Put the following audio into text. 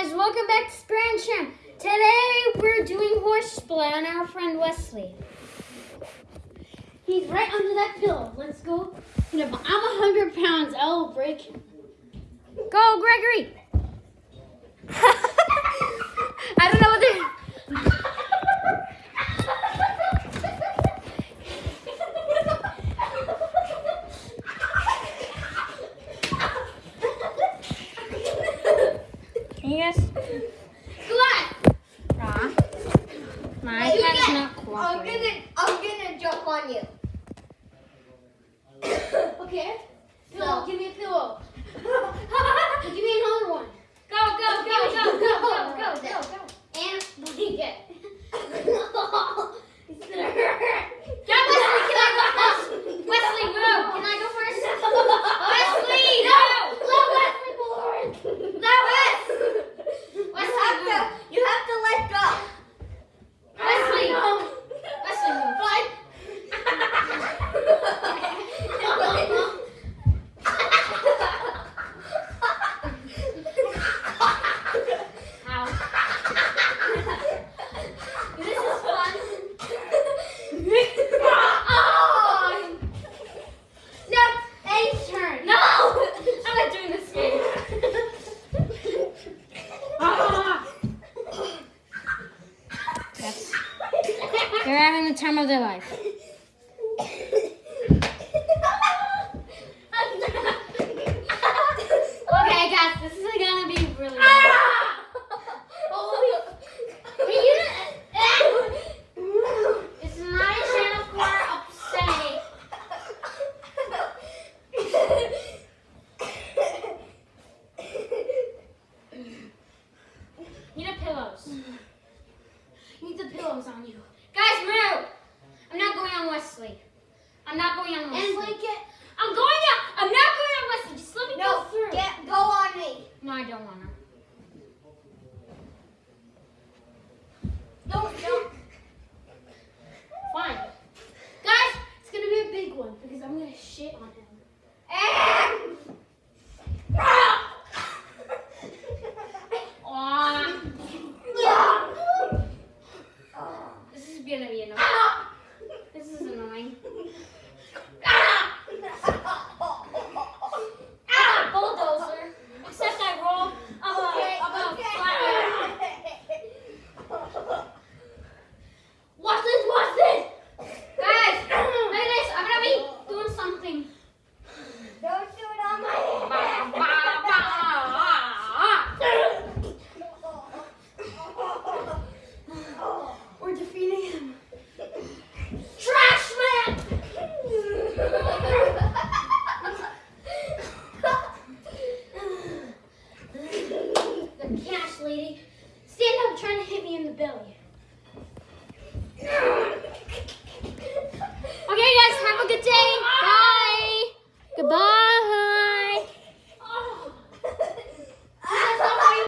guys, welcome back to Sprang Champ. Today we're doing horseplay on our friend Wesley. He's right under that pillow. Let's go. You know, I'm a hundred pounds. I'll break him. Go, Gregory. I don't know what they're. Guys? Come on. Ah. My You cat's get- not I'm gonna, I'm gonna jump on you. Okay. Pillow, give me a pillow. give me another one. Go, go, go, go, go, go, go, go, go. go. And blanket. It's gonna hurt. Get Wesley, can I go first? Wesley, move. Can I go first? Wesley, no. Let Wesley forward. No, Wes. You Wesley, have to, you have to let go. Wesley. Wesley, move. Ow. This is fun. Oh! No, A's turn. No! I'm not doing this game. Ah. Yes. They're having the time of their life. Okay, guys, this is gonna be really. Hey, you didn't- It's not a channel for upsetting. You need pillows. You need the pillows on you. Guys, move! I'm not going on Wesley. I'm not going on Wesley. And blanket. I'm going out. I'm not going on Wesley. Just let me No, go through. get, go on me. no, I don't want to. Don't, don't. Fine. Guys, it's going to be a big one because I'm going to shit on him. And. Aw. Yeah. This is going to be annoying. This is annoying. Ah, bulldozer. Except I roll above, above, flat. Watch this, watch this! Guys, look at this. I'm gonna be doing something. Don't do it on my We're defeating him. Trash man! The cash lady. Stand up trying to hit me in the belly.